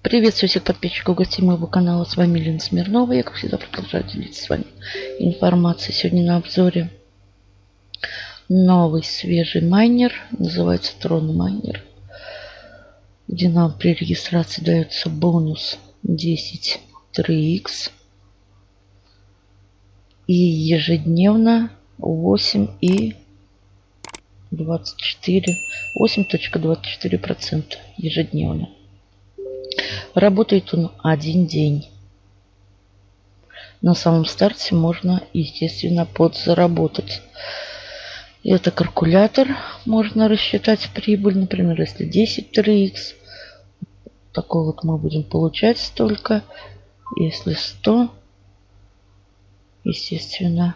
Приветствую всех подписчиков гостей моего канала. С вами Лена Смирнова. Я, как всегда, продолжаю делиться с вами информацией. Сегодня на обзоре новый свежий майнер. Называется Трон Майнер. Где нам при регистрации дается бонус 10 3x. И ежедневно 8 и 24 8.24% ежедневно. Работает он один день. На самом старте можно, естественно, подзаработать. Это калькулятор. Можно рассчитать прибыль. Например, если 10 3х. Такой вот мы будем получать столько. Если 100. Естественно,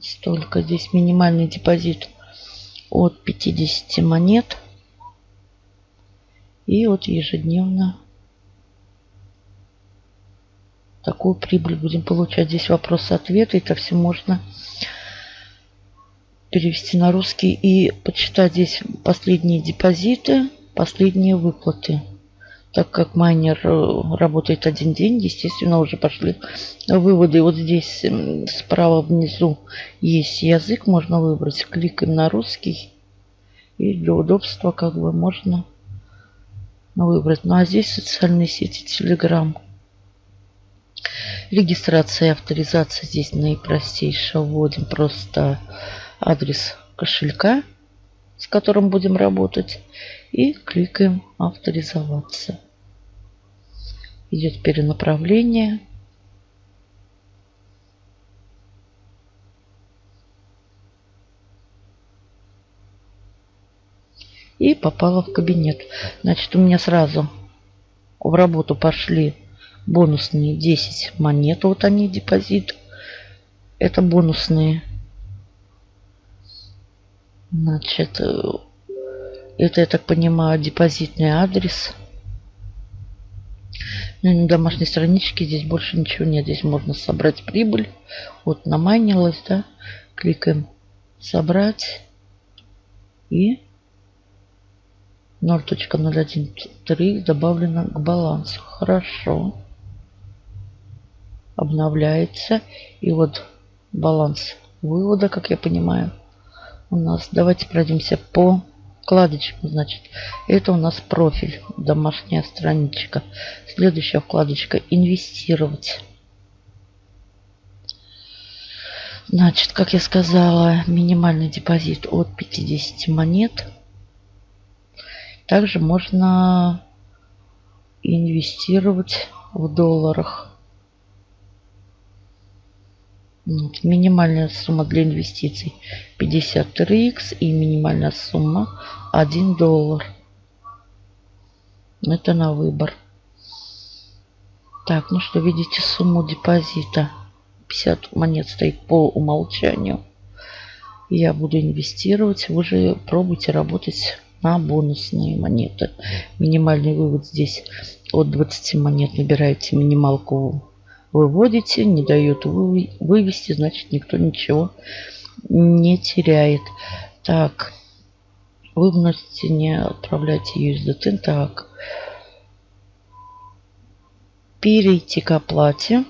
столько. Здесь минимальный депозит от 50 монет. И вот ежедневно такую прибыль будем получать. Здесь вопрос-ответ. Это все можно перевести на русский и почитать здесь последние депозиты, последние выплаты. Так как майнер э, работает один день, естественно, уже пошли выводы. Вот здесь справа внизу есть язык, можно выбрать. Кликаем на русский. И для удобства как бы можно выбрать. Ну а здесь социальные сети Telegram. Регистрация и авторизация здесь наипростейшая. Вводим просто адрес кошелька, с которым будем работать. И кликаем авторизоваться. Идет перенаправление. И попала в кабинет. Значит, у меня сразу в работу пошли бонусные 10 монет. Вот они, депозит. Это бонусные. Значит, это, я так понимаю, депозитный адрес. Ну, на домашней страничке здесь больше ничего нет. Здесь можно собрать прибыль. Вот намайнилась, да. Кликаем собрать. И 0.013 добавлено к балансу. Хорошо. Обновляется. И вот баланс вывода, как я понимаю, у нас. Давайте пройдемся по вкладочкам. Значит, это у нас профиль, домашняя страничка. Следующая вкладочка «Инвестировать». Значит, как я сказала, минимальный депозит от 50 монет – также можно инвестировать в долларах. Вот, минимальная сумма для инвестиций 53x и минимальная сумма 1 доллар. Это на выбор. Так, ну что, видите сумму депозита. 50 монет стоит по умолчанию. Я буду инвестировать. Вы же пробуйте работать на бонусные монеты. Минимальный вывод здесь от 20 монет набираете минималку, выводите, не дает вывести, значит никто ничего не теряет. Так, вы вносите, не отправляйте USDT. Так, перейти к оплате.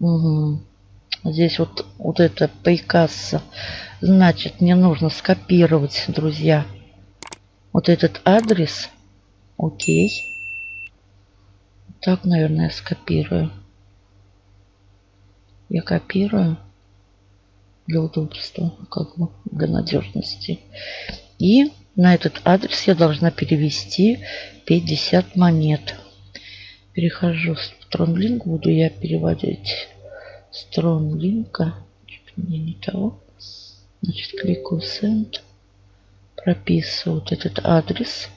Угу. Здесь вот, вот это приказ. Значит, мне нужно скопировать, друзья, вот этот адрес. Окей. Так, наверное, скопирую. Я копирую для удобства, как бы для надежности. И на этот адрес я должна перевести 50 монет. Перехожу в TronLink, буду я переводить сторон линка. Мне не того. Значит, кликаю Send. Прописываю вот этот адрес.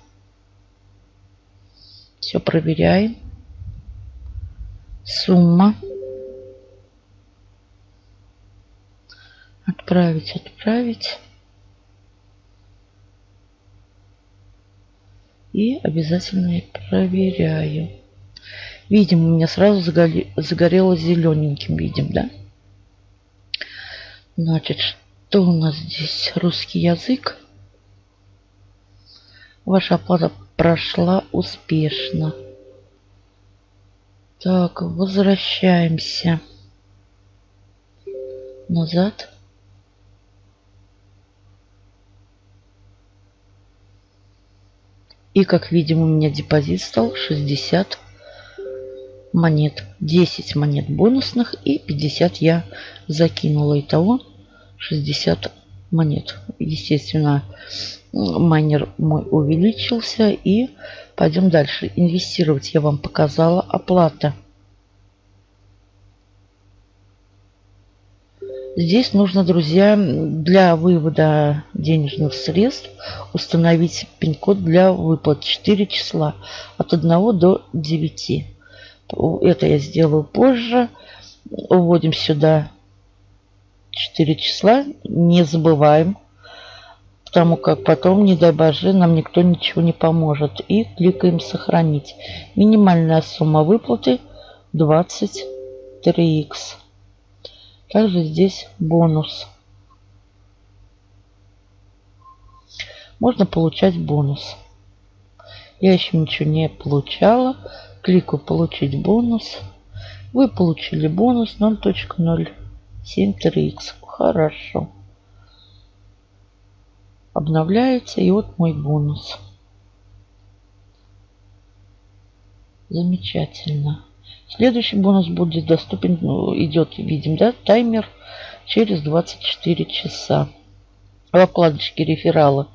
Все проверяем. Сумма. Отправить, отправить. И обязательно проверяю. Видим, у меня сразу загорелось зелененьким, видим, да? Значит, Что у нас здесь? Русский язык. Ваша оплата прошла успешно. Так, возвращаемся назад. И как видим, у меня депозит стал 60 монет. 10 монет бонусных и 50 я закинула. Итого 60 монет. Естественно, майнер мой увеличился. И пойдем дальше. Инвестировать я вам показала. Оплата. Здесь нужно, друзья, для вывода денежных средств установить пин-код для выплат 4 числа от 1 до 9. Это я сделаю позже. Вводим сюда 4 числа. Не забываем, потому как потом, не дай боже, нам никто ничего не поможет. И кликаем «Сохранить». Минимальная сумма выплаты 23х. Также здесь бонус. Можно получать бонус. Я еще ничего не получала. Кликаю «Получить бонус». Вы получили бонус 0.073х. Хорошо. Обновляется. И вот мой бонус. Замечательно. Следующий бонус будет доступен, ну, идет, видим, да, таймер через 24 часа. В вкладочке реферала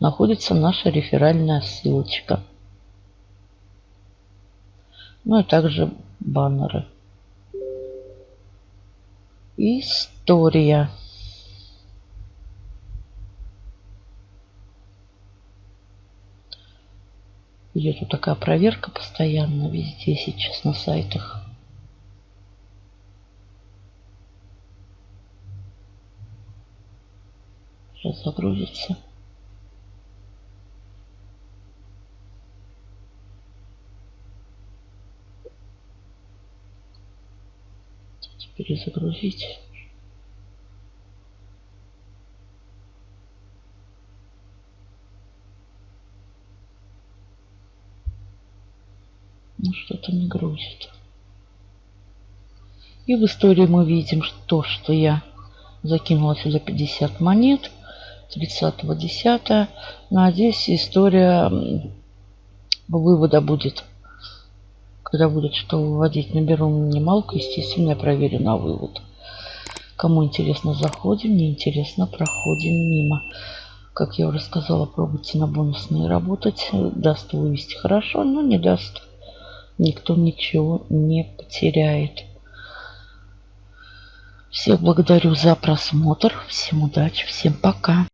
находится наша реферальная ссылочка. Ну и также баннеры. История. Идет вот такая проверка постоянно везде сейчас на сайтах. Сейчас загрузится. Перезагрузить. Ну, что-то не грузит. И в истории мы видим то, что я закинула сюда 50 монет. 30.10. Надеюсь, история вывода будет. Когда будет что выводить, наберу минималку. Естественно, я проверю на вывод. Кому интересно, заходим. Не интересно, проходим мимо. Как я уже сказала, пробуйте на бонусные работать. Даст вывести хорошо, но не даст никто ничего не потеряет. Всех благодарю за просмотр. Всем удачи, всем пока.